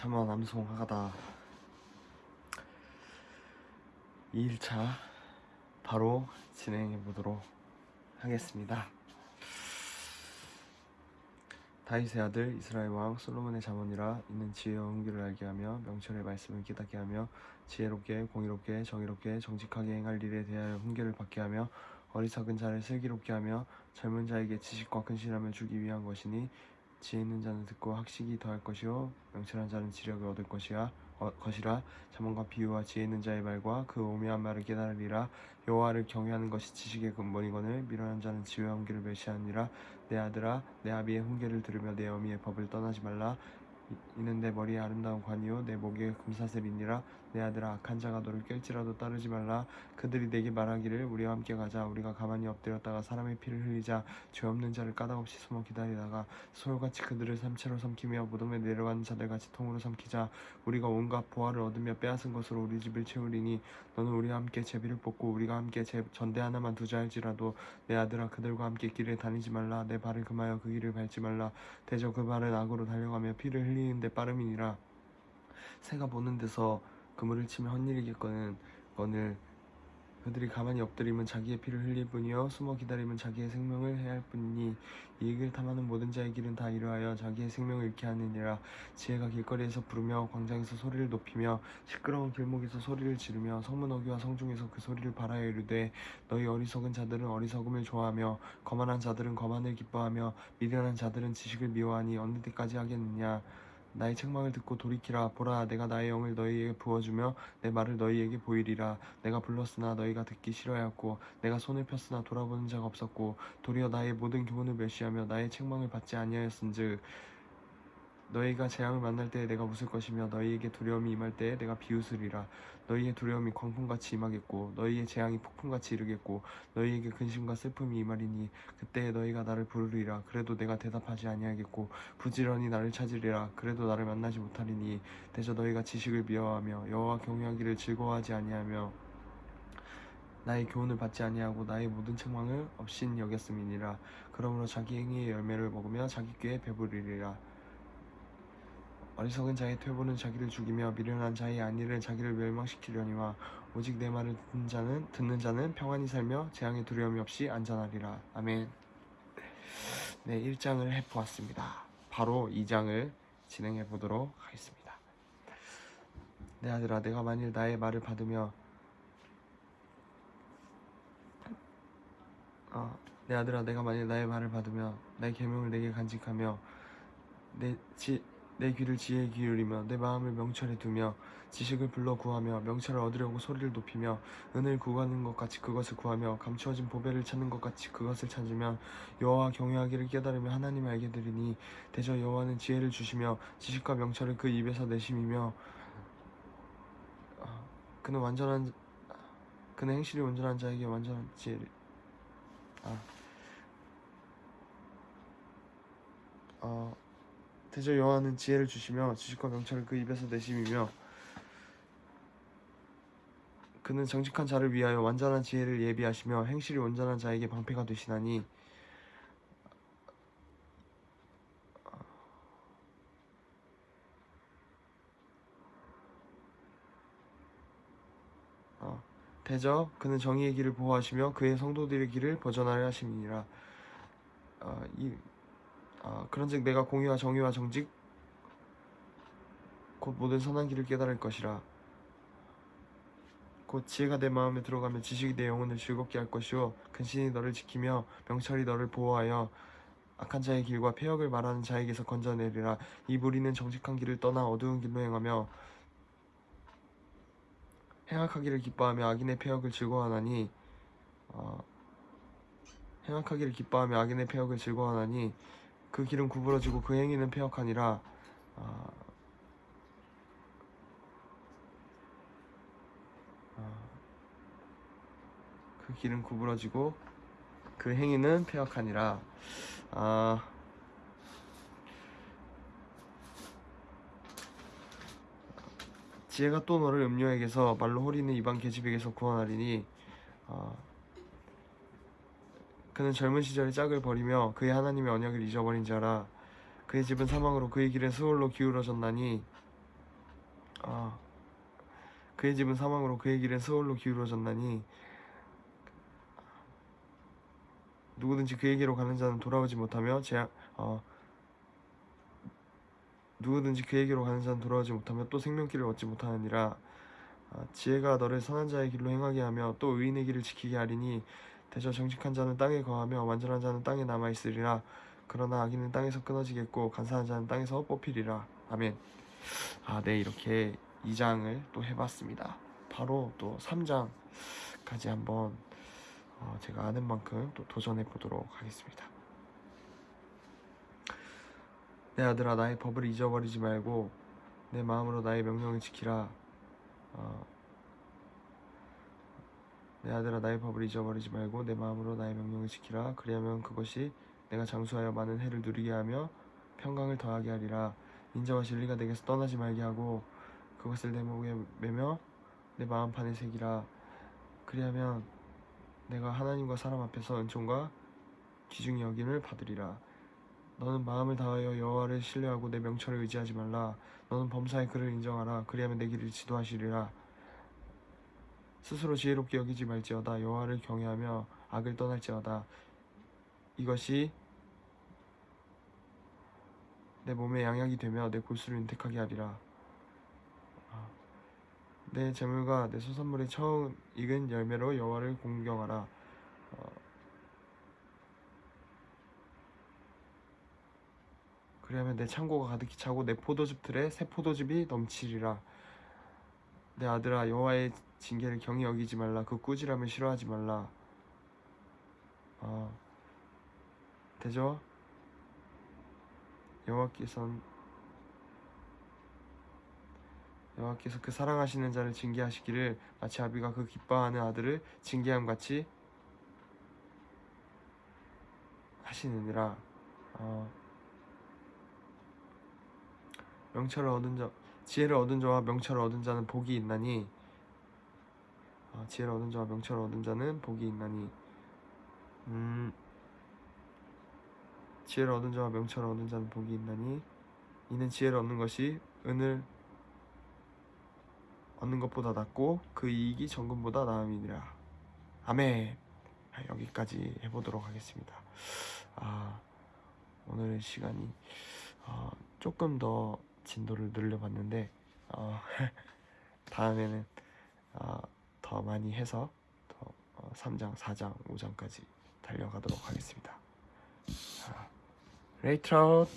참아 남송하다 2일차 바로 진행해 보도록 하겠습니다. 다윗의 아들 이스라엘 왕 솔로몬의 자문이라 이는 지혜와 은기를 알게 하며 명철의 말씀을 깨닫게 하며 지혜롭게 공의롭게 정의롭게 정직하게 행할 일에 대하여 훈계를 받게 하며 어리석은 자를 슬기롭게 하며 젊은 자에게 지식과 근신함을 주기 위한 것이니 지혜 있는 자는 듣고 학식이 더할 것이요. 명철한 자는 지력을 얻을 것이야 어, 것이라. 자문과 비유와 지혜 있는 자의 말과 그 오묘한 말을 깨달으리라. 여호와를 경외하는 것이 지식의 근본이거늘 미련한 자는 지혜와 훈계를 멸시하니라. 내 아들아 내 아비의 훈계를 들으며 내 어미의 법을 떠나지 말라 이- 이는 내 머리에 아름다운 관이요 내 목에 금사슬이니라. 내 아들아 악한 자가 너를 깰지라도 따르지 말라. 그들이 내게 말하기를 우리와 함께 가자. 우리가 가만히 엎드렸다가 사람의 피를 흘리자. 죄 없는 자를 까닭없이 숨어 기다리다가 소울같이 그들을 삼체로 삼키며 무덤에 내려가는 자들같이 통으로 삼키자. 우리가 온갖 보화를 얻으며 빼앗은 것으로 우리 집을 채우리니 너는 우리와 함께 제비를 뽑고 우리가 함께 제 전대 하나만 두자 할지라도 내 아들아 그들과 함께 길을 다니지 말라. 내 발을 금하여 그 길을 밟지 말라. 대저 그 발은 악으로 달려가며 피를 흘리 는데 빠름이니라. 새가 보는 데서 그물을 치면 헛일이겠거는 거늘 그들이 가만히 엎드리면 자기의 피를 흘릴 뿐이요 숨어 기다리면 자기의 생명을 해할 뿐이니 이익을 탐하는 모든 자의 길은 다 이러하여 자기의 생명을 잃게 하느니라. 지혜가 길거리에서 부르며 광장에서 소리를 높이며 시끄러운 길목에서 소리를 지르며 성문 어귀와 성중에서 그 소리를 발하여 이르되 너희 어리석은 자들은 어리석음을 좋아하며 거만한 자들은 거만을 기뻐하며 미련한 자들은 지식을 미워하니 어느 때까지 하겠느냐 나의 책망을 듣고 돌이키라. 보라 내가 나의 영을 너희에게 부어주며 내 말을 너희에게 보이리라. 내가 불렀으나 너희가 듣기 싫어하였고 내가 손을 폈으나 돌아보는 자가 없었고 도리어 나의 모든 교훈을 멸시하며 나의 책망을 받지 아니하였은즉 너희가 재앙을 만날 때에 내가 웃을 것이며 너희에게 두려움이 임할 때에 내가 비웃으리라. 너희의 두려움이 광풍같이 임하겠고 너희의 재앙이 폭풍같이 이르겠고 너희에게 근심과 슬픔이 임하리니 그때에 너희가 나를 부르리라. 그래도 내가 대답하지 아니하겠고 부지런히 나를 찾으리라. 그래도 나를 만나지 못하리니 대저 너희가 지식을 미워하며 여호와 경외하기를 즐거워하지 아니하며 나의 교훈을 받지 아니하고 나의 모든 책망을 없인 여겼음이니라. 그러므로 자기 행위의 열매를 먹으며 자기 꾀에 배부르리라 어리석은 자의 퇴보는 자기를 죽이며 미련한 자의 안위를 자기를 멸망시키려니와 오직 내 말을 듣는 자는 듣는 자는 평안히 살며 재앙의 두려움이 없이 안전하리라. 아멘. 네 1장을 해 보았습니다. 바로 2장을 진행해 보도록 하겠습니다. 내 아들아 내가 만일 나의 말을 받으며 어, 내 아들아 내가 만일 나의 말을 받으며 나의 계명을 내게 간직하며 내, 지, 내 귀를 지혜에 기울이며 내 마음을 명철에 두며 지식을 불러 구하며 명철을 얻으려고 소리를 높이며 은을 구하는 것 같이 그것을 구하며 감추어진 보배를 찾는 것 같이 그것을 찾으면 여호와 경외하기를 깨달으며 하나님을 알게 되리니 대저 여호와는 지혜를 주시며 지식과 명철을 그 입에서 내심이며 어, 그는 완전한 그는 행실이 온전한 자에게 완전한 지혜를 아, 어, 대저 여호와는 지혜를 주시며 지식과 명철을 그 입에서 내심이며 그는 정직한 자를 위하여 완전한 지혜를 예비하시며 행실이 온전한 자에게 방패가 되시나니 어, 대저 그는 정의의 길을 보호하시며 그의 성도들의 길을 벗어나려 하심이니라. 어, 이 아, 그런즉 내가 공의와 정의와 정직 곧 모든 선한 길을 깨달을 것이라. 곧 지혜가 내 마음에 들어가면 지식이 내 영혼을 즐겁게 할 것이요. 근신이 너를 지키며 명철이 너를 보호하여 악한 자의 길과 폐역을 말하는 자에게서 건져내리라. 이 무리는 정직한 길을 떠나 어두운 길로 행하며 행악하기를 기뻐하며 악인의 폐역을 즐거워하나니 어, 행악하기를 기뻐하며 악인의 폐역을 즐거워하나니 그 길은 구부러지고 그 행위는 폐역하니라. 아, 아, 그 길은 구부러지고 그 행위는 폐역하니라. 아, 지혜가 또 너를 음료에게서 말로 호리는 이방 계집에게서 구원하리니 아, 그는 젊은 시절에 짝을 버리며 그의 하나님의 언약을 잊어버린 자라. 그의 집은 사망으로 그의 길은 수월로 기울어졌나니 아, 그의 집은 사망으로 그의 길은 서울로 기울어졌나니 누구든지 그에게로 가는 자는 돌아오지 못하며 제 어, 누구든지 그에게로 가는 자는 돌아오지 못하며 또 생명길을 얻지 못하느니라. 아, 지혜가 너를 선한 자의 길로 행하게 하며 또 의인의 길을 지키게 하리니 대저 정직한 자는 땅에 거하며 완전한 자는 땅에 남아 있으리라. 그러나 악인은 땅에서 끊어지겠고 간사한 자는 땅에서 뽑히리라. 아멘. 아 네 이렇게 2장을 또 해봤습니다. 바로 또 3장까지 한번 어, 제가 아는 만큼 또 도전해 보도록 하겠습니다. 내 아들아 나의 법을 잊어버리지 말고 내 마음으로 나의 명령을 지키라. 어, 내 아들아 나의 법을 잊어버리지 말고 내 마음으로 나의 명령을 지키라. 그리하면 그것이 내가 장수하여 많은 해를 누리게 하며 평강을 더하게 하리라. 인자와 진리가 내게서 떠나지 말게 하고 그것을 내 목에 매며 내 마음판에 새기라. 그리하면 내가 하나님과 사람 앞에서 은총과 귀중히 여김을 받으리라. 너는 마음을 다하여 여호와를 신뢰하고 내 명철을 의지하지 말라. 너는 범사의 그를 인정하라. 그리하면 내 길을 지도하시리라 스스로 지혜롭게 여기지 말지어다. 여호와를 경외하며 악을 떠날지어다. 이것이 내 몸에 양약이 되며 내 골수를 윤택하게 하리라. 아, 내 재물과 내 소산물의 처음 익은 열매로 여호와를 공경하라. 어, 그리하면 내 창고가 가득히 차고 내 포도즙 틀에 새 포도즙이 넘치리라 내 아들아 여호와의 징계를 경히 여기지 말라. 그 꾸지람을 싫어하지 말라. 어, 되죠? 여호와께선 여호와께서 그 사랑하시는 자를 징계하시기를 마치 아비가 그 기뻐하는 아들을 징계함 같이 하시느니라. 어, 명철을 얻은 자 지혜를 얻은 자와 명철을 얻은 자는 복이 있나니 아, 지혜를 얻은 자와 명철을 얻은 자는 복이 있나니. 음, 지혜를 얻은 자와 명철을 얻은 자는 복이 있나니 이는 지혜를 얻는 것이 은을 얻는 것보다 낫고 그 이익이 정금보다 나음이니라. 아멘. 아, 여기까지 해보도록 하겠습니다. 아, 오늘 시간이 어, 조금 더 진도를 늘려봤는데 어, 다음에는 어, 더 많이 해서 더 어, 3장, 4장, 5장까지 달려가도록 하겠습니다. 자, 레이트라웃